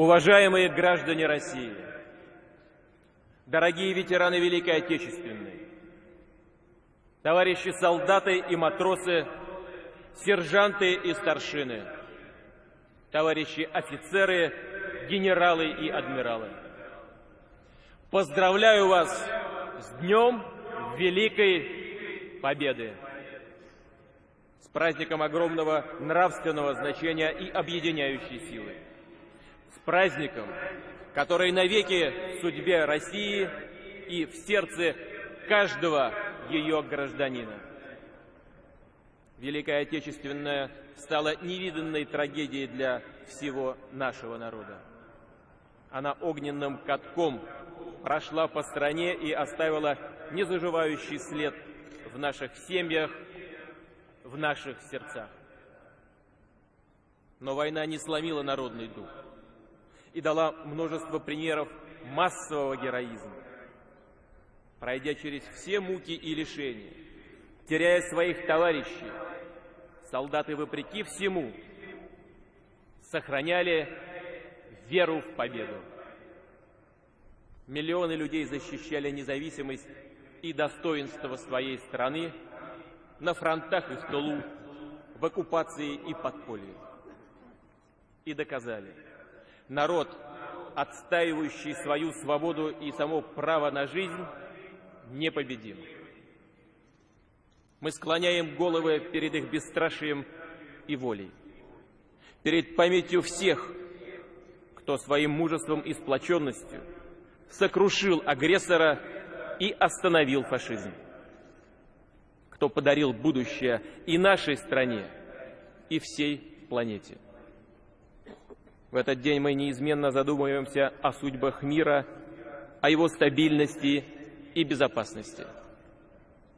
Уважаемые граждане России, дорогие ветераны Великой Отечественной, товарищи солдаты и матросы, сержанты и старшины, товарищи офицеры, генералы и адмиралы. Поздравляю вас с Днем Великой Победы! С праздником огромного нравственного значения и объединяющей силы! Праздником, который навеки в судьбе России и в сердце каждого ее гражданина. Великая Отечественная стала невиданной трагедией для всего нашего народа. Она огненным катком прошла по стране и оставила незаживающий след в наших семьях, в наших сердцах. Но война не сломила народный дух и дала множество примеров массового героизма. Пройдя через все муки и лишения, теряя своих товарищей, солдаты, вопреки всему, сохраняли веру в победу. Миллионы людей защищали независимость и достоинство своей страны на фронтах и в тылу, в оккупации и подполье. И доказали, народ, отстаивающий свою свободу и само право на жизнь, непобедим. Мы склоняем головы перед их бесстрашием и волей, перед памятью всех, кто своим мужеством и сплоченностью сокрушил агрессора и остановил фашизм, кто подарил будущее и нашей стране, и всей планете. В этот день мы неизменно задумываемся о судьбах мира, о его стабильности и безопасности.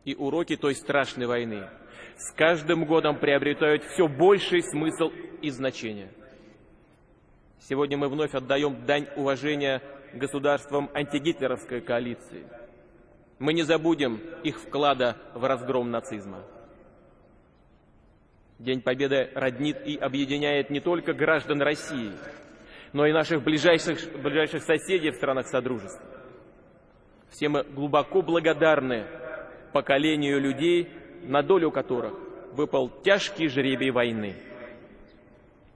И уроки той страшной войны с каждым годом приобретают все больший смысл и значение. Сегодня мы вновь отдаем дань уважения государствам антигитлеровской коалиции. Мы не забудем их вклада в разгром нацизма. День Победы роднит и объединяет не только граждан России, но и наших ближайших, ближайших соседей в странах Содружества. Все мы глубоко благодарны поколению людей, на долю которых выпал тяжкий жребий войны.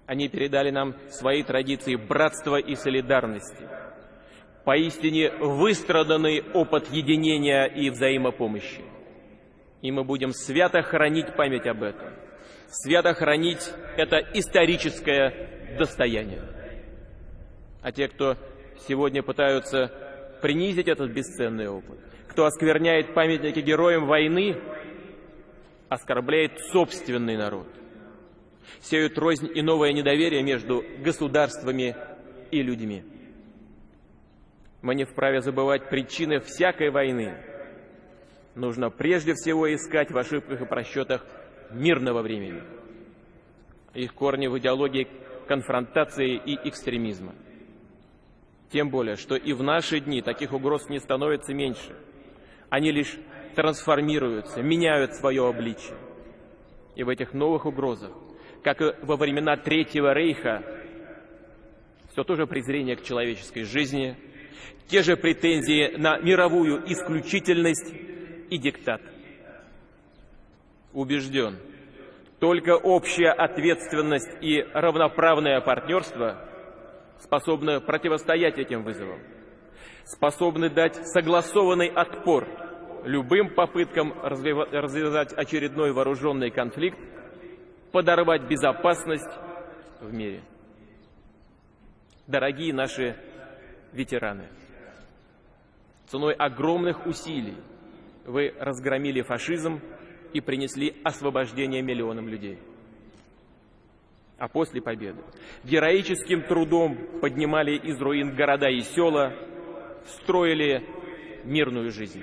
Они передали нам свои традиции братства и солидарности – поистине выстраданный опыт единения и взаимопомощи. И мы будем свято хранить память об этом, свято хранить это историческое достояние. А те, кто сегодня пытаются принизить этот бесценный опыт, кто оскверняет памятники героям войны, оскорбляет собственный народ, сеют рознь и новое недоверие между государствами и людьми. Мы не вправе забывать причины всякой войны. Нужно прежде всего искать в ошибках и просчетах мирного времени. Их корни в идеологии конфронтации и экстремизма. Тем более, что и в наши дни таких угроз не становится меньше. Они лишь трансформируются, меняют свое обличие. И в этих новых угрозах, как и во времена Третьего Рейха, все то же презрение к человеческой жизни – те же претензии на мировую исключительность и диктат. Убежден, только общая ответственность и равноправное партнерство способны противостоять этим вызовам, способны дать согласованный отпор любым попыткам развязать очередной вооруженный конфликт, подорвать безопасность в мире. Дорогие наши ветераны! Ценой огромных усилий вы разгромили фашизм и принесли освобождение миллионам людей. А после победы героическим трудом поднимали из руин города и села, строили мирную жизнь.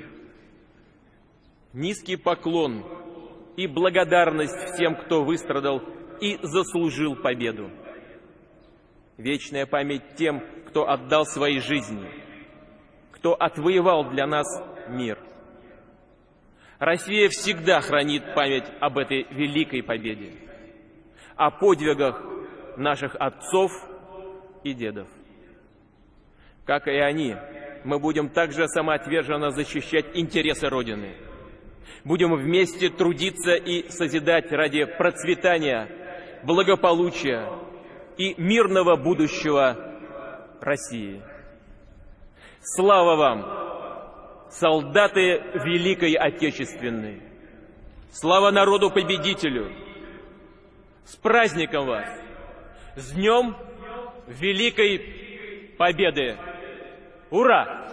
Низкий поклон и благодарность всем, кто выстрадал и заслужил победу. Вечная память тем, кто отдал свои жизни – кто отвоевал для нас мир. Россия всегда хранит память об этой великой победе, о подвигах наших отцов и дедов. Как и они, мы будем также самоотверженно защищать интересы Родины. Будем вместе трудиться и созидать ради процветания, благополучия и мирного будущего России. Слава вам, солдаты Великой Отечественной! Слава народу-победителю! С праздником вас! С Днем Великой Победы! Ура!